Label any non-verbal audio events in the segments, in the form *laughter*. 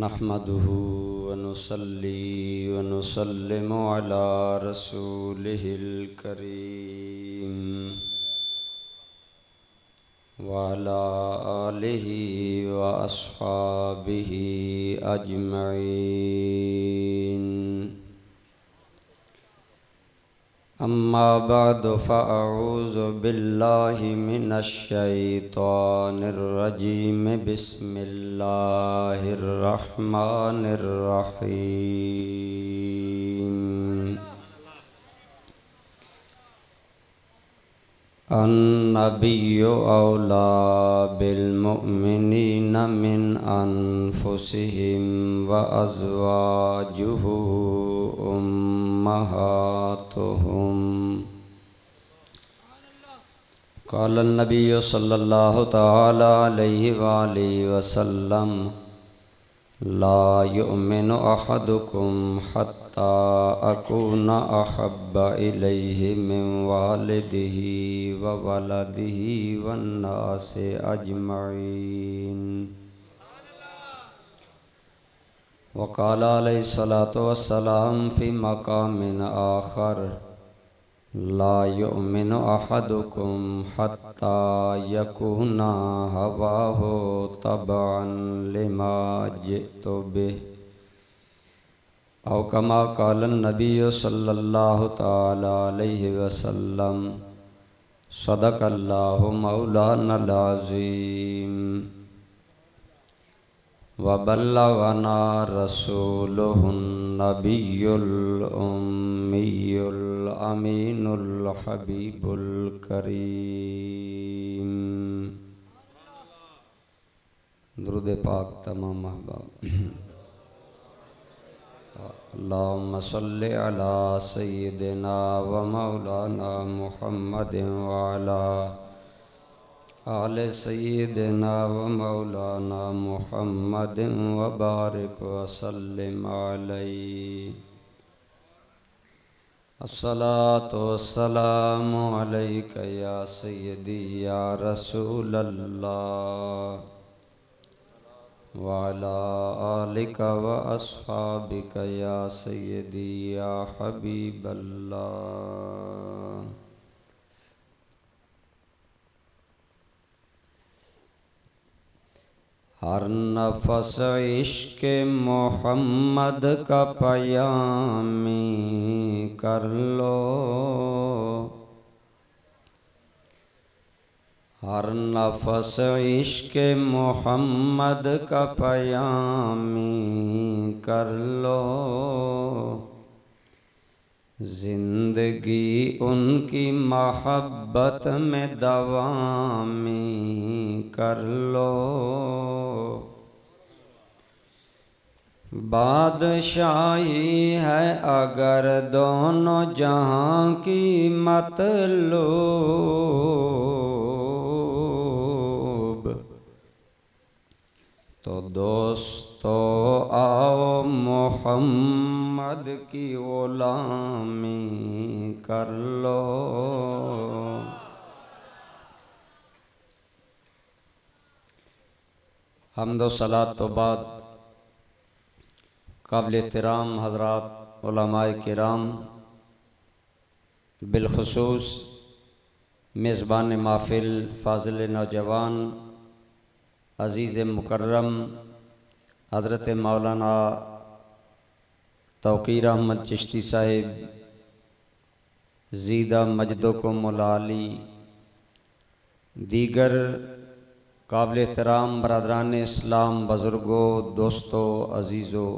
नहमदहू वनसली वनसलम अला रसूलिहिल करीम वाला आलिहि व अस्हाबिहि अम्मा बाद फ़ाऊज़ बिल्लाहि मिनश्शैतानिर्रजीम बिस्मिल्लाहिर्रहमानिर्रहीम अन्नबिय्यु औला बिलमुमिनीन मिन अनफुसिहिम व अज़वाजुहु उम्महातुहुम क़ाल नबी सल्लल्लाहु तआला अलैहि वालिहि वसल्लम ला युमिनु अहदुकुम हत्ता अकूना अहब्ब इलैहि मिन वालिदिही व वलदिही वन्नासि अजमईन वक़ाल अलैहिस्सलातु वस्सलाम फ़ी मक़ामिन आखर ला अहदुकुम हत्ता यकूना हवाहु तबअन लिमा जितु बिह। औ कमा क़ाल नबी सल्लल्लाहु अलैहि वसल्लम, सदक़ल्लाहु मौलानल अज़ीम वबल्लगना रसूलुहुन नबियुल उम्मियुल अमीनुल हबीबुल करीम दुरूद पाक तमाम महबाब अल्लाहुम्मा सल्लि अला सय्यिदिना व मौलाना मुहम्मदिन व अला आल सय्यिदिना व मौलाना मुहम्मदिन अलैका या सय्यदी या रसूलल्लाह वाला आलिका व अस्हाबिका या सय्यदी या हबीबल्लाह हर नफस इश्क मोहम्मद का पयामी कर लो हर नफस इश्क मोहम्मद का पयामी कर लो ज़िंदगी उनकी मोहब्बत में दवामी कर लो। बादशाही है अगर दोनों जहाँ की मतलूब तो दोस्तों आओ मोहम्मद की ओलामी कर लो। हमदो सलात तो बाद काबिल एहतराम हजरात कराम, बिलखसूस मेज़बान माफिल फाजिल नौजवान अज़ीज़ मुकर्रम हज़रत मौलाना तोकीर अहमद चिश्ती साहिब, जीदा मजदो को मुलाली, दीगर काबिल एहतराम बरदरान इस्लाम बुज़ुर्गों, दोस्तों, अज़ीज़ों।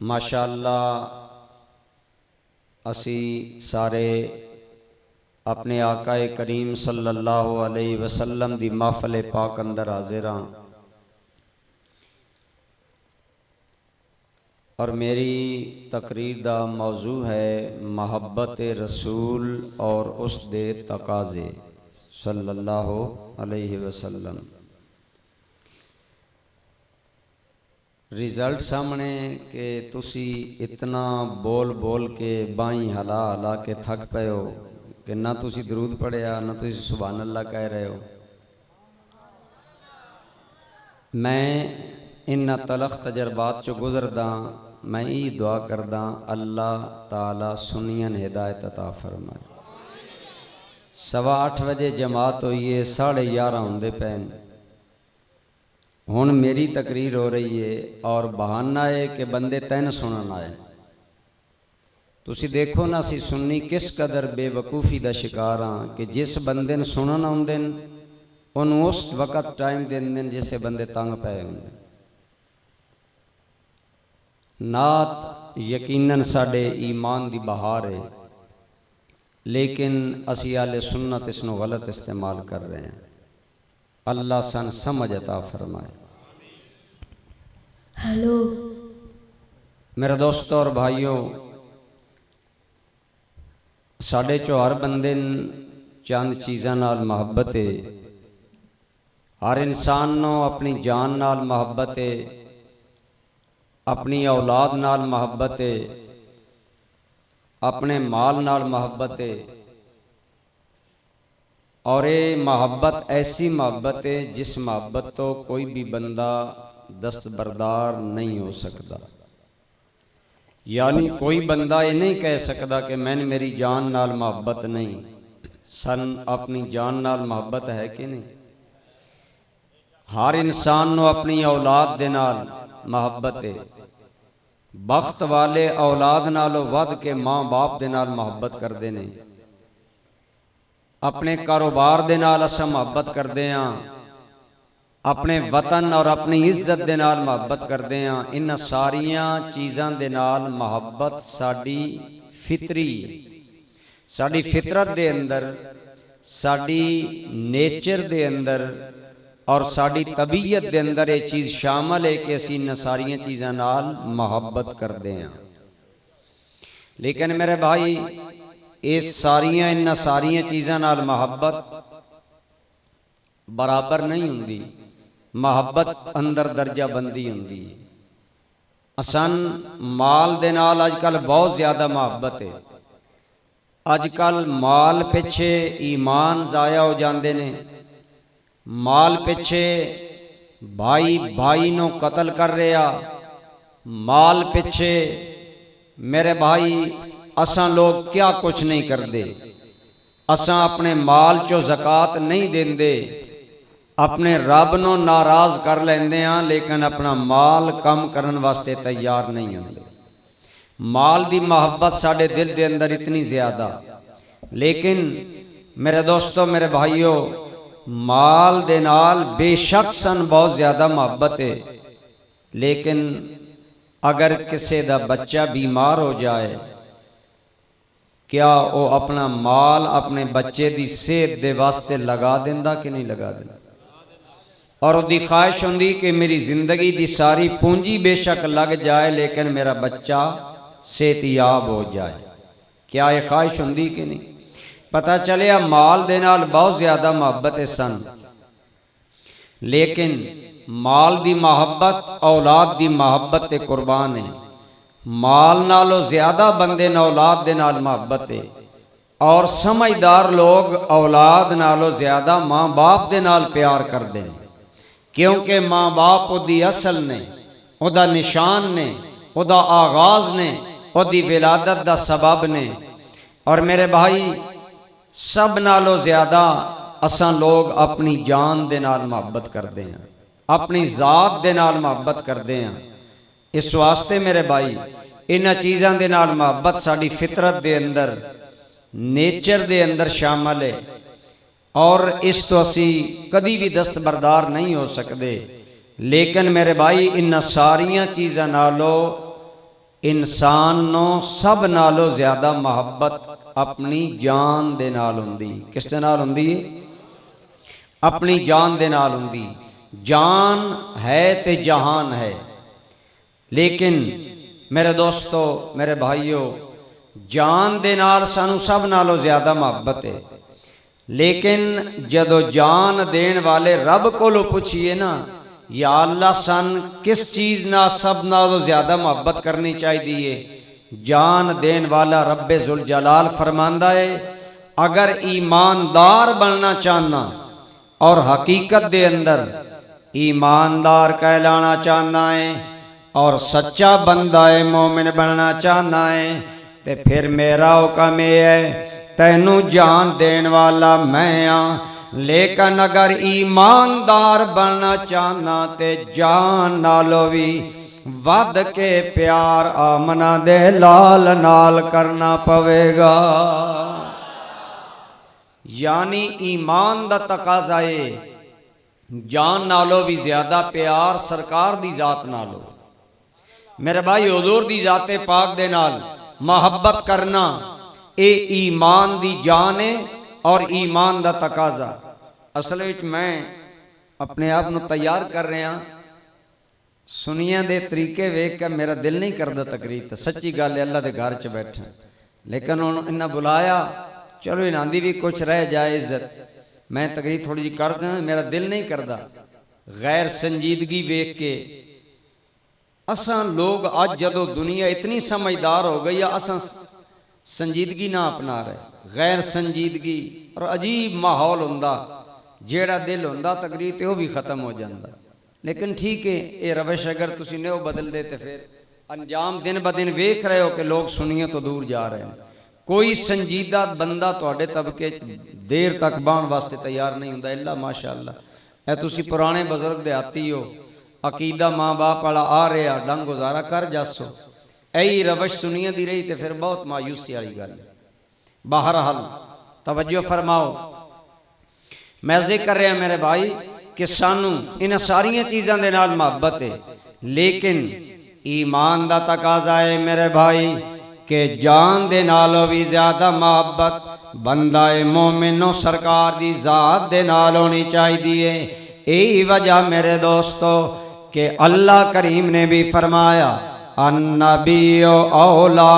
माशाल्लाह, असी सारे अपने आकाए करीम सल्लल्लाहु अलैहि वसल्लम दी महफल पाक अंदर हाजिर हाँ। और मेरी तकरीर का मौजू है मोहब्बत रसूल और उस दे तकाजे, सल्लल्लाहु अलैहि वसल्लम। रिज़ल्ट सामने कि तुसी इतना बोल बोल के बाई हला हला के थक पे हो कि ना तुसी दरूद पढ़िया ना तुसी सुबहान अल्लाह कह रहे हो मैं इन्ना तलख तजर्बात चो गुजरदा मैं ई दुआ करदा अल्लाह ताला सुनियन हिदायत अता फरमाए सवा अठ बजे जमात होई है साढ़े ग्यारह होंगे पैन ਹੁਣ ਮੇਰੀ ਤਕਰੀਰ ਹੋ ਰਹੀ ਹੈ ਔਰ ਬਹਾਨਾ ਹੈ ਕਿ ਬੰਦੇ ਤਿੰਨ ਸੁਣਨ ਆਏ ਤੁਸੀਂ ਦੇਖੋ ਨਾ ਅਸੀਂ ਸੁਣਨੀ ਕਿਸ ਕਦਰ ਬੇਵਕੂਫੀ ਦਾ ਸ਼ਿਕਾਰ ਹਾਂ ਕਿ ਜਿਸ ਬੰਦੇ ਨੂੰ ਸੁਣਨ ਆਉਂਦੇ ਨੇ ਉਹਨੂੰ ਉਸ ਵਕਤ ਟਾਈਮ ਦਿੰਦੇ ਨੇ ਜਿਸੇ ਬੰਦੇ ਤੰਗ ਪਏ ਹੁੰਦੇ ਨਾਤ ਯਕੀਨਨ ਸਾਡੇ ਈਮਾਨ ਦੀ ਬਹਾਰ ਹੈ ਲੇਕਿਨ ਅਸੀਂ ਆਲੇ ਸੁਨਨਤ ਇਸ ਨੂੰ ਗਲਤ ਇਸਤੇਮਾਲ ਕਰ ਰਹੇ ਹਾਂ अल्लाह सन समझ अता फरमाए हेलो मेरे दोस्तों और भाइयों ਸਾਡੇ ਚੋਂ ਹਰ ਬੰਦੇ ਨੂੰ ਚੰਦ ਚੀਜ਼ਾਂ ਨਾਲ ਮੁਹੱਬਤ ਹੈ ਹਰ ਇਨਸਾਨ ਨੂੰ ਆਪਣੀ ਜਾਨ ਨਾਲ ਮੁਹੱਬਤ ਹੈ ਆਪਣੀ ਔਲਾਦ ਨਾਲ ਮੁਹੱਬਤ ਹੈ ਆਪਣੇ ਮਾਲ ਨਾਲ ਮੁਹੱਬਤ ਹੈ और ये मोहब्बत ऐसी मोहब्बत है जिस मोहब्बत तो कोई भी बंदा दस्तबरदार नहीं हो सकता यानी कोई बंदा ये नहीं कह सकता कि मैंने मेरी जान नाल मोहब्बत नहीं। सन अपनी जान नाल मोहब्बत है कि नहीं? हर इंसान को अपनी औलाद के नाल मोहब्बत है। वक्त वाले औलाद नालों वध के माँ बाप के नाल मोहब्बत करते हैं अपने कारोबार दे नाल असं मोहब्बत करते हैं ਆਪਣੇ ਵਤਨ ਔਰ ਆਪਣੀ ਇੱਜ਼ਤ ਦੇ ਨਾਲ ਮੁਹੱਬਤ ਕਰਦੇ ਆਂ ਇਹਨਾਂ ਸਾਰੀਆਂ ਚੀਜ਼ਾਂ ਦੇ ਨਾਲ ਮੁਹੱਬਤ ਸਾਡੀ ਫਿਤਰੀ ਸਾਡੀ ਫਿਤਰਤ ਦੇ ਅੰਦਰ ਸਾਡੀ ਨੇਚਰ ਦੇ ਅੰਦਰ ਔਰ ਸਾਡੀ ਤਬੀਅਤ ਦੇ ਅੰਦਰ ਇਹ ਚੀਜ਼ ਸ਼ਾਮਲ ਹੈ ਕਿ ਅਸੀਂ ਇਹਨਾਂ ਸਾਰੀਆਂ ਚੀਜ਼ਾਂ ਨਾਲ ਮੁਹੱਬਤ ਕਰਦੇ ਆਂ ਲੇਕਿਨ ਮੇਰੇ ਭਾਈ ਇਹ ਸਾਰੀਆਂ ਇਹਨਾਂ ਸਾਰੀਆਂ ਚੀਜ਼ਾਂ ਨਾਲ ਮੁਹੱਬਤ ਬਰਾਬਰ ਨਹੀਂ ਹੁੰਦੀ ਮੁਹੱਬਤ ਅੰਦਰ ਦਰਜਾ ਬੰਦੀ ਹੁੰਦੀ ਹੈ ਅਸਨ ਮਾਲ ਦੇ ਨਾਲ ਅੱਜ ਕੱਲ ਬਹੁਤ ਜ਼ਿਆਦਾ ਮੁਹੱਬਤ ਹੈ ਅੱਜ ਕੱਲ ਮਾਲ ਪਿੱਛੇ ਈਮਾਨ ਜ਼ਾਇਆ ਹੋ ਜਾਂਦੇ ਨੇ ਮਾਲ ਪਿੱਛੇ ਭਾਈ ਭਾਈ ਨੂੰ ਕਤਲ ਕਰ ਰਿਹਾ ਮਾਲ ਪਿੱਛੇ ਮੇਰੇ ਭਾਈ ਅਸਾਂ ਲੋਕ ਕਿਆ ਕੁਛ ਨਹੀਂ ਕਰਦੇ ਅਸਾਂ ਆਪਣੇ ਮਾਲ ਚੋਂ ਜ਼ਕਾਤ ਨਹੀਂ ਦਿੰਦੇ ਆਪਣੇ ਰੱਬ ਨੂੰ ਨਾਰਾਜ਼ ਕਰ ਲੈਂਦੇ ਆ ਲੇਕਿਨ ਆਪਣਾ ਮਾਲ ਕੰਮ ਕਰਨ ਵਾਸਤੇ ਤਿਆਰ ਨਹੀਂ ਹੁੰਦੇ ਮਾਲ ਦੀ ਮੁਹੱਬਤ ਸਾਡੇ ਦਿਲ ਦੇ ਅੰਦਰ ਇਤਨੀ ਜ਼ਿਆਦਾ ਲੇਕਿਨ ਮੇਰੇ ਦੋਸਤੋ ਮੇਰੇ ਭਾਈਓ ਮਾਲ ਦੇ ਨਾਲ ਬੇਸ਼ੱਕ ਸਨ ਬਹੁਤ ਜ਼ਿਆਦਾ ਮੁਹੱਬਤ ਹੈ ਲੇਕਿਨ ਅਗਰ ਕਿਸੇ ਦਾ ਬੱਚਾ ਬਿਮਾਰ ਹੋ ਜਾਏ ਕਿਆ ਉਹ ਆਪਣਾ ਮਾਲ ਆਪਣੇ ਬੱਚੇ ਦੀ ਸਿਹਤ ਦੇ ਵਾਸਤੇ ਲਗਾ ਦਿੰਦਾ ਕਿ ਨਹੀਂ ਲਗਾ ਦਿੰਦਾ और वो ख्वाहिश होंगी कि मेरी ज़िंदगी की सारी पूंजी बेशक लग जाए, लेकिन मेरा बच्चा सेहतियाब हो जाए। क्या यह ख्वाहिश होंगी कि नहीं? पता चलिया माल के नाल बहुत ज़्यादा मुहब्बत सन। लेकिन माल की मुहब्बत, औलाद की मुहब्बत कुर्बान है। माल नालों ज़्यादा बंदे ने औलाद के नाल मुहब्बत है। और समझदार लोग औलाद नालों ज़्यादा माँ बाप के नाल प्यार करते हैं क्योंकि माँ बाप ओदी असल ने, उदा निशान ने, उदा आगाज़ ने, उदी विलादत का सबब ने। और मेरे भाई, सब नो ज़्यादा असा लोग अपनी जान के नाल मुहब्बत करते हैं, अपनी जात के नाल मुहब्बत करते हैं। इस वास्ते मेरे भाई इन चीज़ों के नाल मुहब्बत साड़ी फितरत के अंदर, नेचर के अंदर शामिल है। और इस तो असी कभी भी दस्तबरदार नहीं हो सकते लेकिन मेरे भाई इन सारिया चीज़ों नालों, इंसान नो सब नालों ज़्यादा मुहब्बत अपनी जान दे नाल किस दे अपनी जान दे नाल जान है तो जहान है। लेकिन मेरे दोस्तों, मेरे भाइयों, जान दे सू सब नालों ज़्यादा मुहब्बत है। लेकिन जो जान देने वाले रब को पूछिए ना, या अल्लाह सन किस चीज़ ना सब ना तो ज़्यादा मुहब्बत करनी चाहिए जान देने वाला रब जुल जलाल फरमांदा है, अगर ईमानदार बनना चाहना और हकीकत दे अंदर ईमानदार कहलाना चाहना है और सच्चा बंदा है, मोमिन बनना चाहना है तो फिर मेरा हुक्म यह है तैनू जान देन वाला मैं हाँ लेकिन अगर ईमानदार बनना चाहना ते जान नालो भी ਵੱਧ ਕੇ ਪਿਆਰ ਆਮਨਾ ਦੇ ਲਾਲ ਨਾਲ ਕਰਨਾ ਪਵੇਗਾ ਯਾਨੀ ਈਮਾਨ ਦਾ ਤਕਾਜ਼ਾ ਏ ਜਾਨ ਨਾਲੋਂ ਵੀ ਜ਼ਿਆਦਾ ਪਿਆਰ ਸਰਕਾਰ ਦੀ ਜ਼ਾਤ ਨਾਲੋਂ ਮੇਰੇ ਭਾਈ ਹਜ਼ੂਰ ਦੀ ਜ਼ਾਤੇ ਪਾਕ ਦੇ ਨਾਲ ਮੁਹੱਬਤ ਕਰਨਾ ਇਹ ਈਮਾਨ ਦੀ ਜਾਨ ਹੈ ਔਰ ਈਮਾਨ ਦਾ ਤਕਾਜ਼ਾ ਅਸਲ ਵਿੱਚ ਮੈਂ ਆਪਣੇ ਆਪ ਨੂੰ ਤਿਆਰ ਕਰ ਰਿਹਾ ਸੁਨੀਆਂ ਦੇ ਤਰੀਕੇ ਵੇਖ ਕੇ ਮੇਰਾ ਦਿਲ ਨਹੀਂ ਕਰਦਾ ਤਕਰੀਰ ਤੇ ਸੱਚੀ ਗੱਲ ਹੈ ਅੱਲਾ ਦੇ ਘਰ 'ਚ ਬੈਠਾ ਲੇਕਿਨ ਹੁਣ ਇਹਨਾਂ ਬੁਲਾਇਆ ਚਲੋ ਇਹਨਾਂ ਦੀ ਵੀ ਕੁਛ ਰਹਿ ਜਾਏ ਇੱਜ਼ਤ ਮੈਂ ਤਕਰੀਰ ਥੋੜੀ ਜੀ ਕਰਦਾ ਮੇਰਾ ਦਿਲ ਨਹੀਂ ਕਰਦਾ ਗੈਰ ਸੰਜੀਦਗੀ ਵੇਖ ਕੇ ਅਸਾਂ ਲੋਕ ਅੱਜ ਜਦੋਂ ਦੁਨੀਆ ਇਤਨੀ ਸਮਝਦਾਰ ਹੋ ਗਈ ਆ ਅਸਾਂ ਸੰਜੀਦਗੀ ਨਾ ਅਪਣਾ ਰਹੇ ਗੈਰ ਸੰਜੀਦਗੀ ਔਰ ਅਜੀਬ ਮਾਹੌਲ ਹੁੰਦਾ ਜਿਹੜਾ ਦਿਲ ਹੁੰਦਾ ਤਕਰੀਰ ਤੇ ਉਹ ਵੀ ਖਤਮ ਹੋ ਜਾਂਦਾ ਲੇਕਿਨ ਠੀਕ ਹੈ ਇਹ ਰਵਸ਼ ਅਗਰ ਤੁਸੀਂ ਨੇ ਉਹ ਬਦਲਦੇ ਤੇ ਫਿਰ ਅੰਜਾਮ ਦਿਨ ਬ ਦਿਨ ਵੇਖ ਰਹੇ ਹੋ ਕਿ ਲੋਕ ਸੁਨੀਏ ਤੋਂ ਦੂਰ ਜਾ ਰਹੇ ਨੇ ਕੋਈ ਸੰਜੀਦਾ ਬੰਦਾ ਤੁਹਾਡੇ ਤਬਕੇ 'ਚ ਦੇਰ ਤੱਕ ਬਾਣ ਵਾਸਤੇ ਤਿਆਰ ਨਹੀਂ ਹੁੰਦਾ ਇੱਲਾ ਮਾਸ਼ਾਅੱਲਾ ਇਹ ਤੁਸੀਂ ਪੁਰਾਣੇ ਬਜ਼ੁਰਗ ਦੇ ਆਤੀ ਹੋ ਅਕੀਦਾ ਮਾਂ-ਬਾਪ ਵਾਲਾ ਆ ਰਿਹਾ ਡੰਗ ਗੁਜ਼ਾਰਾ ਕਰ ਜਾਸੋ यही रवश सुनिए दी रही तो फिर बहुत मायूसी वाली गल बहरहाल, तवज्जो फरमाओ। मैं ज़िक्र रहा मेरे भाई कि सानू इन सारिया चीज़ों के नाल मुहब्बत है, लेकिन ईमान का तकाजा है मेरे भाई के जान दे नालों भी ज़्यादा मुहब्बत, बंदा है मोमिनो सरकार की जात दे नाल होनी चाहिए है। यही वजह मेरे दोस्तों के अल्लाह करीम ने भी फरमाया अन्नबी औला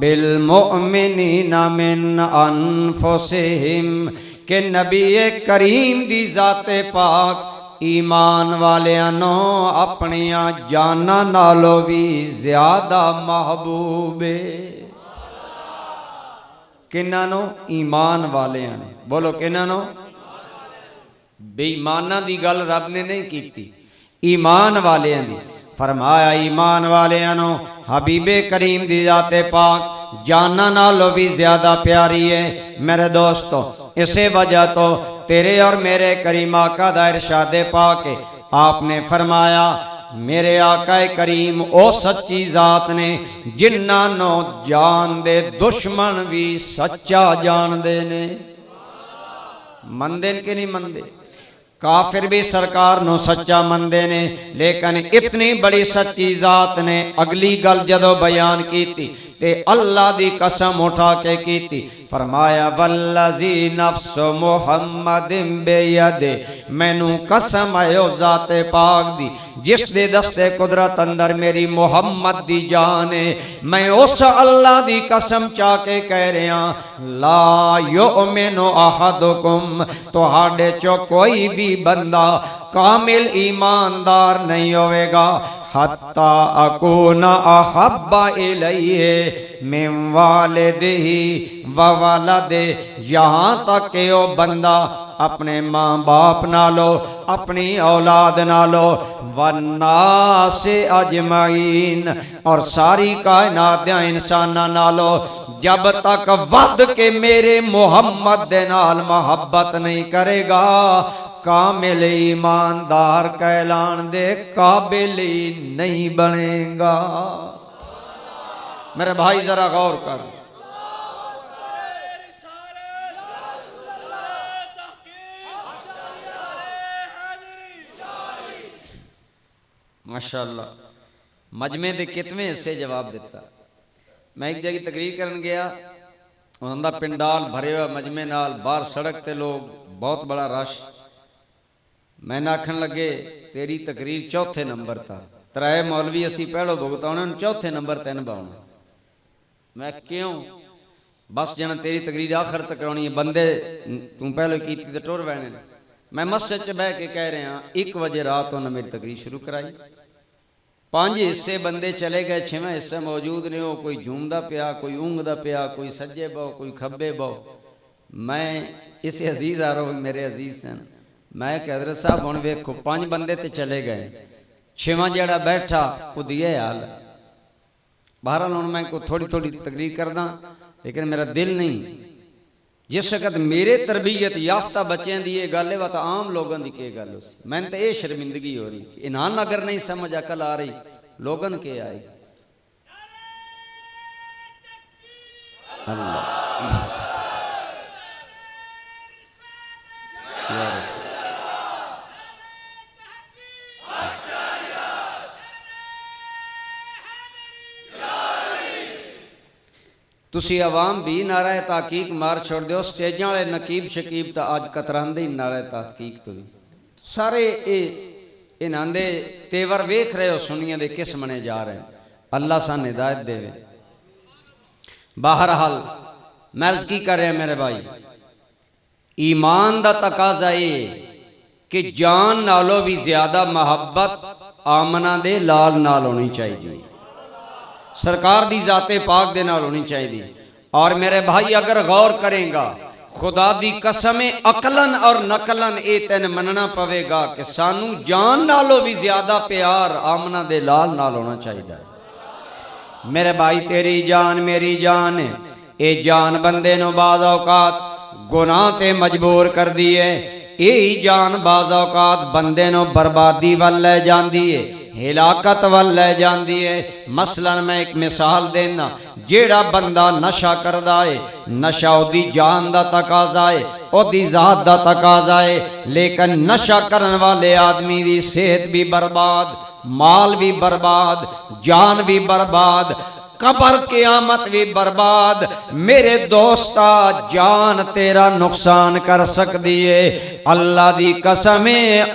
बिलमोमिनीन मिन अनफुसिहिम के नबी करीम दी जाते पाक ईमान वालों अपन जाना नालों भी ज़्यादा महबूब कि ईमान वाले ने बोलो कि बेईमाना की गल रब ने नहीं की ईमान वाले फरमाया ईमान वालों हबीबे करीम दी जाते पाक जाना नालों भी ज़्यादा प्यारी है मेरे दोस्तों इसे वजह तो तेरे और मेरे करीम आका का इरशाद पाके आपने फरमाया मेरे आकाए करीम ओ सच्ची जात ने जिन्हों जान दे दुश्मन भी सच्चा जानते ने मनते कि नहीं मनते काफिर भी सरकार नो सच्चा मनते ने, लेकिन इतनी बड़ी सच्ची जात ने अगली गल जदों बयान की ते अल्लाह दी कसम उठा के की फरमाया, वल्लजी नफ्स मुहम्मद बेयदे, मैनू कसम आयो जाते पाक दी, जिस दे दस्ते कुदरत अंदर मेरी मुहम्मद दी जान है, मैं उस अल्लाह दी कसम चा के कह रहा, ला यो मेनो अहदुकुम, तुहाडे चो कोई भी बंदा कामिल ईमानदार नहीं होवेगा। हत्ता अकून अहब्बा इलैहि मिन वालिदिही व वलदे। यहाँ तक कि वो बंदा अपने माँ बाप नालो, अपनी औलाद नालो वन्ना से अजमाइन और सारी कायनात इंसान नालो, जब तक वध के मेरे मोहम्मद दे नाल मोहब्बत नहीं करेगा कामिल ईमानदार कहलान दे काबिल नहीं बनेगा मेरे भाई जरा गौर कर माशाला मजमे के कितवें हिस्से जवाब दिता मैं एक जगह तकरीर कर गया उन्होंने पिंडाल भरे हुआ मजमे नाल बाहर सड़क ते लोग बहुत बड़ा रश ਮੈਂ ਆਖਣ ਲੱਗੇ ਤੇਰੀ ਤਕਰੀਰ ਚੌਥੇ ਨੰਬਰ ਤਾਂ ਤਰਾਏ ਮੌਲਵੀ ਅਸੀਂ ਪਹਿਲੋ ਭੁਗਤਾਉਣੇ ਨੂੰ ਚੌਥੇ ਨੰਬਰ ਤੇ ਨਿਭਾਉਣਾ ਮੈਂ ਕਿਉਂ ਬਸ ਜਣਾ ਤੇਰੀ ਤਕਰੀਰ ਆਖਰ ਤੱਕ ਕਰਾਉਣੀ ਹੈ ਬੰਦੇ ਤੂੰ ਪਹਿਲੋ ਕੀਤੀ ਤੇ ਟੁਰ ਵੈਣੇ ਮੈਂ ਮਸਜਿਦ 'ਚ ਬਹਿ ਕੇ ਕਹਿ ਰਿਹਾ 1 ਵਜੇ ਰਾਤ ਨੂੰ ਮੇਰੀ ਤਕਰੀਰ ਸ਼ੁਰੂ ਕਰਾਈ ਪੰਜ ਹਿੱਸੇ ਬੰਦੇ ਚਲੇ ਗਏ ਛੇਵਾਂ ਹਿੱਸਾ ਮੌਜੂਦ ਨੇ ਉਹ ਕੋਈ ਝੂਮਦਾ ਪਿਆ ਕੋਈ ਉਂਗਦਾ ਪਿਆ ਕੋਈ ਸੱਜੇ ਬਹੁ ਕੋਈ ਖੱਬੇ ਬਹੁ ਮੈਂ ਇਸੇ ਅਜ਼ੀਜ਼ ਆ ਰੋ ਮੇਰੇ ਅਜ਼ੀਜ਼ ਸਨ मैं कैदर साहब हूँ वेखो, पाँच बंदे तो चले गए। छेवा जरा बैठा पुदिया हाल। बहर हूँ मैं को थोड़ी थोड़ी तकरीर करदा, लेकिन मेरा दिल नहीं। जिस वक्त मेरे तरबीयत याफ्ता बच्चों की यह गल है, वह आम लोगों की गल मैंने तो यह शर्मिंदगी हो रही इनान अगर नहीं समझ अकल आ रही, लोगन के आए अल्लाह। *laughs* ਤੁਸੀਂ ਆਵਾਮ ਵੀ ਨਾਰਾ ਤਾਕੀਕ ਮਾਰ ਛੋੜ ਦਿਓ ਸਟੇਜਾਂ ਵਾਲੇ ਨਕੀਬ ਸ਼ਕੀਬ ਤਾਂ ਅੱਜ ਕਤਰਾਂਦੇ ਹੀ ਨਾਰਾ ਤਾਕੀਕ ਤੋਂ ਵੀ ਸਾਰੇ ਇਹ ਇਹਨਾਂ ਦੇ ਤੇਵਰ ਵੇਖ ਰਹੇ ਹੋ ਸੁਨੀਆਂ ਦੇ ਕਿਸ ਮਨੇ ਜਾ ਰਹੇ ਅੱਲਾ ਸਾਨੂੰ ਹਿਦਾਇਤ ਦੇਵੇ ਬਹਰਹਾਲ ਮੈਂ ਅਰਜ਼ ਕੀ ਕਰ ਰਿਹਾ ਮੇਰੇ ਭਾਈ ਈਮਾਨ ਦਾ ਤਕਾਜ਼ਾ ਇਹ ਕਿ ਜਾਨ ਨਾਲੋਂ ਵੀ ਜ਼ਿਆਦਾ ਮੁਹੱਬਤ ਆਮਨਾ ਦੇ ਲਾਲ ਨਾਲ ਹੋਣੀ ਚਾਹੀਦੀ ਹੈ सरकार दी जाते पाक दे होनी चाहिए और मेरे भाई, अगर गौर करेगा, खुदा दी कसम अकलन और नकलन ये तेन मनना पवेगा कि सानू जान नालों भी ज़्यादा प्यार, आमना दे लाल नाल होना चाहिए मेरे भाई, तेरी जान मेरी जान ये जान बंदे बाज औकात, गुनाह ते मजबूर कर दी है यही जान बाज औकात बंदे बर्बादी वाल लै जाती है हिलाकत वाल ले जाती है। मसलन मैं एक मिसाल देना, जेड़ा बंदा नशा करता है, नशा ओदी जान का तकाजा है ओरी जात का तकाजा है, लेकिन नशा करने वाले आदमी की सेहत भी बर्बाद, माल भी बर्बाद, जान भी बर्बाद कबर के आमत भी बर्बाद। मेरे दोस्त जान तेरा नुकसान कर सकती है अल्लाह की कसम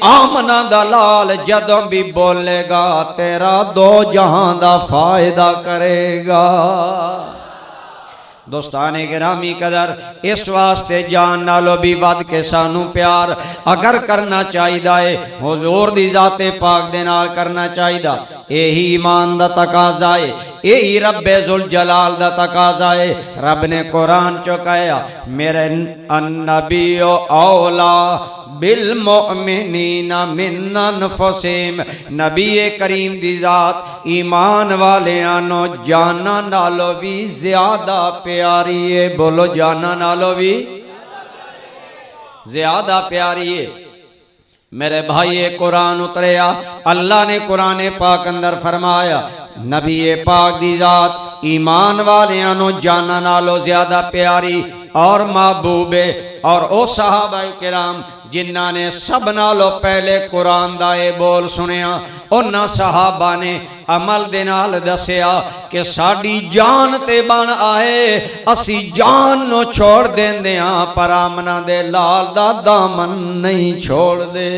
आमना दलाल जद भी बोलेगा, तेरा दो जहाँ का फ़ायदा करेगा। दोस्ताने ग्रामी कदर, इस वास्ते जान नालो भी वध के सानू प्यार अगर करना चाहिए है, हजूर की जाते पाक दे करना चाहिए यही ईमान का तकाजा है। यही रबे जुल जलाल का तकाजा है। रब ने कुरान चुकाया, मेरे अन्नबीओ औला, बिल मोमिनीना मिन्नन फसेम नबी करीम दी जात, ईमान वाले आनो जाना नालो भी ज़्यादा प्यारी है। बोलो, जाना नालो भी ज़्यादा प्यारी है। मेरे भाई कुरान उतरया अल्लाह ने कुरान पाक अंदर फरमाया नबी पाक दी जात। ईमान वालियाँ नो जाना नालो ज़्यादा प्यारी और महबूबे और ओ सहाबा किराम जिन्ना ने सब नालो पहले कुरान दा ये बोल सुनिया उन्होंने साहबा ने अमल दे नाल दसिया कि साडी जान ते बन आए, असी जान नो छोड़ हाँ पर आमना दे लाल दा दामन नहीं छोड़ दे।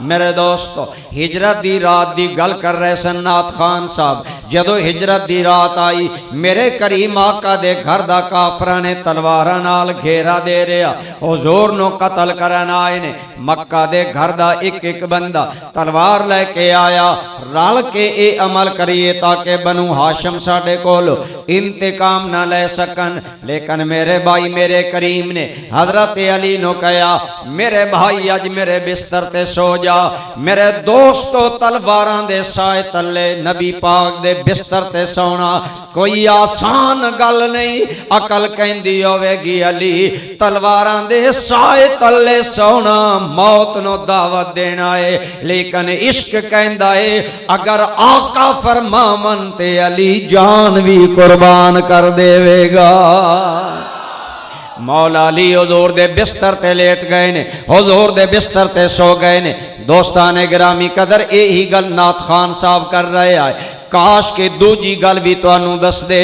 ਮੇਰੇ ਦੋਸਤੋ ਹਿਜਰਤ ਦੀ ਰਾਤ ਦੀ ਗੱਲ ਕਰ ਰਹੇ ਸਨ ਨਾਥ ਖਾਨ ਸਾਹਿਬ ਜਦੋਂ ਹਿਜਰਤ ਦੀ ਰਾਤ ਆਈ ਮੇਰੇ ਕਰੀਮ ਆਕਾ ਦੇ ਘਰ ਦਾ ਕਾਫਰਾਂ ਨੇ ਤਲਵਾਰਾਂ ਨਾਲ ਘੇਰਾ ਦੇ ਰਿਆ ਹਜ਼ੂਰ ਨੂੰ ਕਤਲ ਕਰਨ ਆਏ ਨੇ ਮੱਕਾ ਦੇ ਘਰ ਦਾ ਇੱਕ ਇੱਕ ਬੰਦਾ ਤਲਵਾਰ ਲੈ ਕੇ ਆਇਆ ਰਲ ਕੇ ਇਹ ਅਮਲ ਕਰੀਏ ਤਾਂ ਕਿ ਬਨੂ ਹਾਸ਼ਮ ਸਾਡੇ ਕੋਲ ਇੰਤਕਾਮ ਨਾ ਲੈ ਸਕਣ ਲੇਕਿਨ ਮੇਰੇ ਭਾਈ ਮੇਰੇ ਕਰੀਮ ਨੇ ਹਜ਼ਰਤ ਅਲੀ ਨੂੰ ਕਹਿਆ ਮੇਰੇ ਭਾਈ ਅੱਜ ਮੇਰੇ ਬਿਸਤਰ ਤੇ ਸੋ ਜਾ ਮੇਰੇ ਦੋਸਤੋ ਤਲਵਾਰਾਂ ਦੇ ਸਾਏ ਤੱਲੇ ਨਬੀ ਪਾਕ ਦੇ ਬਿਸਤਰ ਤੇ ਸੌਣਾ ਕੋਈ ਆਸਾਨ ਗੱਲ ਨਹੀਂ ਅਕਲ ਕਹਿੰਦੀ ਹੋਵੇਗੀ ਅਲੀ ਤਲਵਾਰਾਂ ਦੇ ਸਾਏ ਤੱਲੇ ਸੌਣਾ ਮੌਤ ਨੂੰ ਦਾਵਤ ਦੇਣਾ ਏ ਲੇਕਿਨ ਇਸ਼ਕ ਕਹਿੰਦਾ ਏ ਅਗਰ ਆਕਾ ਫਰਮਾਵਨ ਤੇ ਅਲੀ ਜਾਨ ਵੀ ਕੁਰਬਾਨ ਕਰ ਦੇਵੇਗਾ मौला अली हजूर दे बिस्तर ते लेट गए ने, हजूर दे बिस्तर ते सो गए ने। दोस्तान ग्रामी कदर यही गल नाथ खान साहब कर रहे आए। ਕਾਸ਼ ਕੇ ਦੂਜੀ ਗੱਲ ਵੀ ਤੁਹਾਨੂੰ ਦੱਸ ਦੇ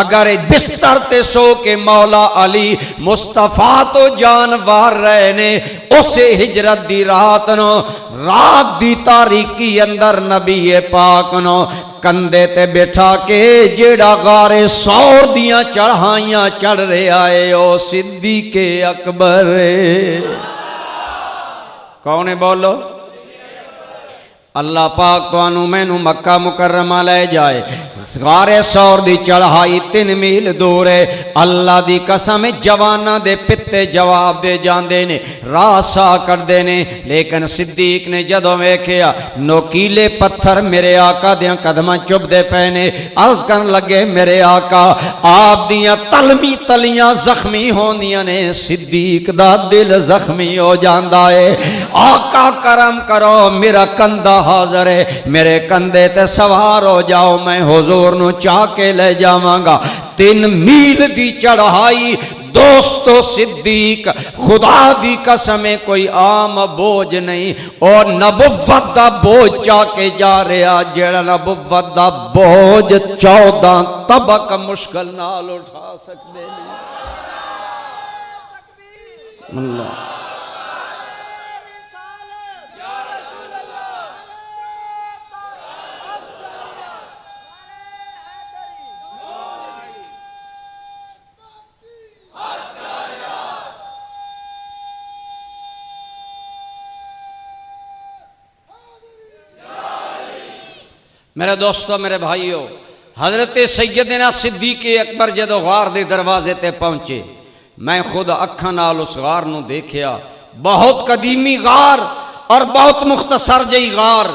ਅਗਰ ਇਹ ਬਿਸਤਰ ਤੇ ਸੋ ਕੇ ਮੌਲਾ ਅਲੀ ਮੁਸਤਫਾ ਤੋਂ ਜਾਨ ਵਾਰ ਰਹੇ ਨੇ ਉਸੇ ਹਿਜਰਤ ਦੀ ਰਾਤ ਨੂੰ ਰਾਤ ਦੀ ਤਾਰੀਕੀ ਅੰਦਰ ਨਬੀ ਪਾਕ ਨੂੰ ਕੰਦੇ ਤੇ ਬਿਠਾ ਕੇ ਜਿਹੜਾ ਗਾਰੇ ਸੌਰ ਦੀਆਂ ਚੜ੍ਹਾਈਆਂ ਚੜ ਰਿਹਾ ਏ ਉਹ ਸਿੱਦੀਕੇ ਅਕਬਰ ਏ ਕੌਣ ਹੈ ਬੋਲੋ ਅੱਲਾਹ ਪਾਕ ਤੁਹਾਨੂੰ ਮੈਨੂੰ ਮੱਕਾ ਮੁਕਰਰਮਾ ਲੈ ਜਾਏ गारे सौर दी चढ़ाई तीन मील दूर है अल्लाह दी कसम जवाना दे पित्ते जवाब दे जाते ने रासा करते ने लेकिन सिद्दीक ने जदों वेख्या नोकीले पत्थर मेरे आका दिया कदम चुभते पे ने अर्ज कर लगे मेरे आका आप दिया तलमी तलियां जख्मी होंदियां ने सिद्दीक दा दिल जख्मी हो जाता है आका करम करो मेरा कंधा हाजर है मेरे कंधे ते सवार हो जाओ, मैं हुजूर नु चाह के ले जावांगा। तीन मील दी चढ़ाई, दोस्तों सिद्दीक, खुदा दी कसम कोई आम बोझ नहीं। और नबुवत दा बोझ चा के जा रहा, जेड़ा नबुवत दा बोझ चौदह तबक मुश्किल नाल उठा सकते नहीं मेरे दोस्तों, मेरे भाइयों, हज़रत सैयदना सिद्दीक अकबर जदों गार के दरवाजे ते पहुँचे, मैं खुद अखा नाल उस गार न देखिया। बहुत कदीमी गार और बहुत मुख्तसर जी गार।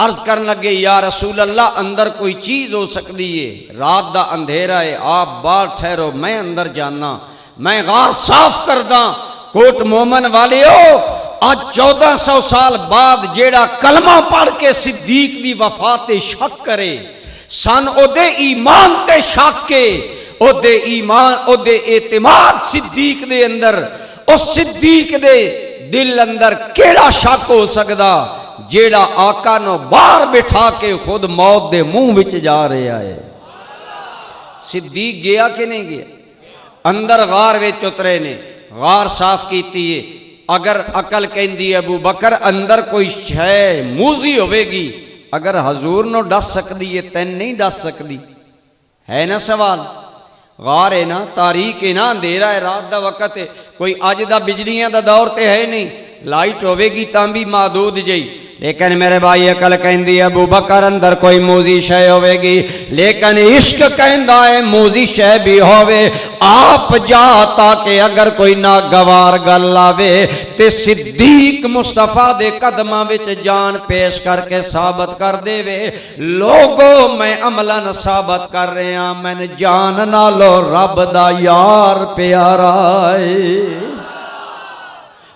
अर्ज़ कर लगे, या रसूल अल्लाह अंदर कोई चीज़ हो सकती है। रात का अंधेरा है, आप बाहर ठहरो, मैं अंदर जाना। मैं गार साफ़ करदा, कोट मोमन वाले हो आज चौदह सौ साल बाद जेड़ा कलमा पढ़ के सिद्दीक की वफाते शक करे, सन ओदे ईमान ते शक के, ओदे ईमान, ओदे एतमाद सिद्दीक दे अंदर, उस सिद्दीक दे दिल अंदर केड़ा शक हो सकदा जेड़ा आका नो बाहर बिठा के खुद मौत दे मुँह विच जा रहा है? सिद्दीक गया कि नहीं गया? अंदर गार विच उतरे ने, गार साफ़ की अगर अकल कहती अबू बकर, अंदर कोई शह मूजी होगी अगर हजूर नो दस सकती है तेन नहीं दस सकती है ना सवाल? गार है ना, तारीख है ना, अंधेरा है, रात का वक्त है। कोई अज का बिजलियाँ का दौर तो है नहीं। लाइट होगी तो भी महदूद जी लेकिन मेरे भाई अकल कहती है, अबू बकर अंदर कोई मूजी शह होगी लेकिन इश्क कहता है, मूजी शह भी होवे। आप जा ताकि अगर कोई ना गवार गल आवे तो सिद्दीक मुस्तफ़ा दे कदम जान पेश करके साबित कर देवे। लोगो, मैं अमलन साबित कर रहा, मैंने जान नालो रब दा यार प्यारा है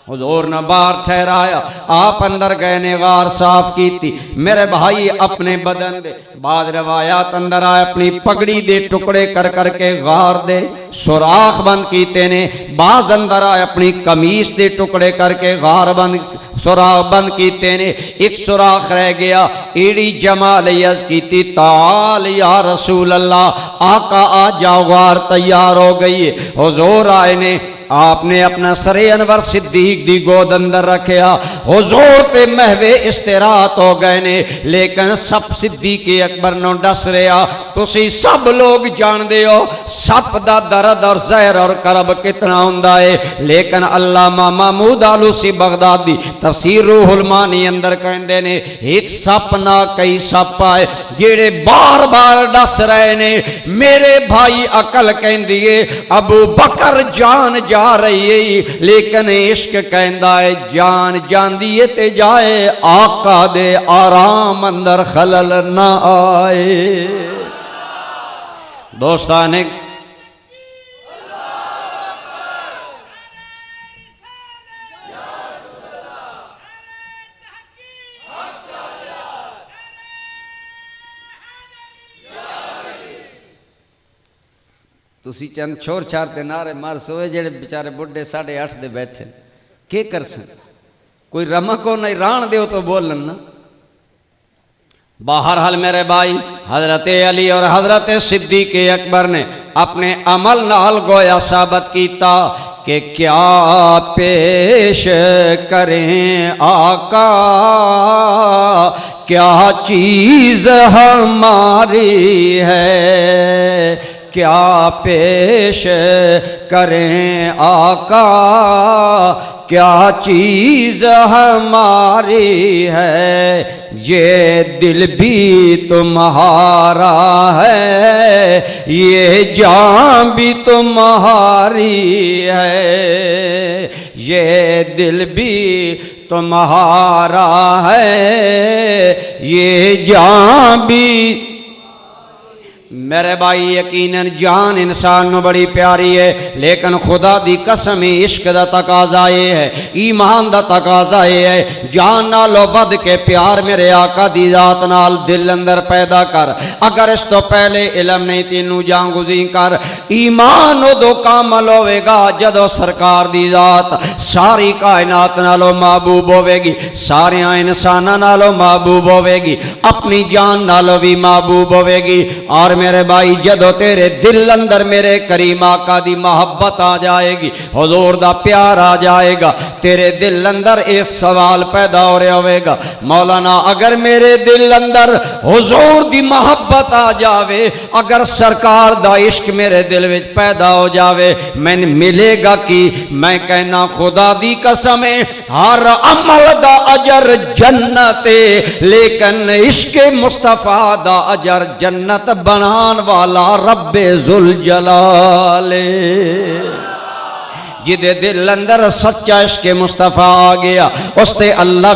हजूर ने बार ठहराया। आप अंदर गए ने वार साफ़ की थी मेरे भाई अपने बदन दे। बाद रवायात अंदर आए, अपनी पगड़ी दे टुकड़े कर करके गार दे। सुराख बंद कीते ने। बाज अंदर आए, अपनी कमीज दे टुकड़े करके गार बंद, सुराख बंद कीते ने। एक सुराख रह गया। एड़ी जमा लियस की ताल या रसूल अल्लाह आका आ जाओ गार तैयार हो गई हजूर आए ने आपने अपना सरे अनवर सिद्दीक दी गोद अंदर रखा हजूर ते महवे इश्तेरात हो गए ने, लेकिन सब सिद्दीक अकबर नो दस रहा तुम सब लोग जानते हो, सप का दर्द और जहर और करब कितना होंगे लेकिन अल्लाह महमूद आलूसी बगदादी, तफसीर रूहुलमानी अंदर कहते ने, एक सप ना कई सप आए, जेड़े बार बार दस रहे ने। मेरे भाई अकल कहती है, अबू बकर जान जा रही। है लेकिन इश्क कहता है, जान जाती है ते जाए, आका दे आराम अंदर खलल ना आए। दोस्तान ਤੁਸੀਂ ਚੰਦ ਛੋਰ ਛਾਰ ਤੇ ਨਾਰੇ ਮਾਰ ਸੋਏ ਜਿਹੜੇ ਵਿਚਾਰੇ ਬੁੱਢੇ 8:30 ਦੇ ਬੈਠੇ ਕੀ ਕਰ ਸਕ कोई रमक हो नहीं रान दो तो बोलन ना बाहर हल मेरे भाई हजरत अली और हजरत सिद्दीक अकबर ने अपने अमल नाल गोया साबित किया कि क्या पेश करें आका क्या चीज हमारी है क्या पेश करें आका? क्या चीज़ हमारी है? ये दिल भी तुम्हारा है। ये जान भी तुम्हारी है। ये दिल भी तुम्हारा है। ये जान भी मेरे भाई यकीन जान इंसान न बड़ी प्यारी है, लेकिन खुदा दी कसम ही इश्क का तकाजा ये है, ईमान का तकाजा ये है। जान नालों बद के प्यार मेरे आका दी जात नाल दिल अंदर पैदा कर। अगर इस तो पहले इलम नहीं, तेनू जागुजी कर। ईमान उदो कामल होगा जदों सरकार दी जात। सारी कायनात नालों महबूब होगी सारिया इंसाना नालों महबूब होगी अपनी जान नालों भी महबूब होगी और मेरे भाई, जदों तेरे दिल अंदर मेरे करीम आका दी मोहब्बत आ जाएगी, हजूर दा प्यार आ जाएगा, तेरे दिल अंदर एक सवाल पैदा हो रहा होगा मौलाना, अगर मेरे दिल अंदर हजूर दी मोहब्बत आ जावे, अगर सरकार दा इश्क मेरे दिल विच पैदा हो जाए मैंने मिलेगा कि? मैं कहना, खुदा दी कसम हर अमल दा अजर जन्नत लेकिन इश्क मुस्तफ़ा दा अजर जन्नत बना वाला रबे जुल जलाले जिदे दिल अंदर सच्चा इश्क मुस्तफ़ा आ गया उसते अल्लाह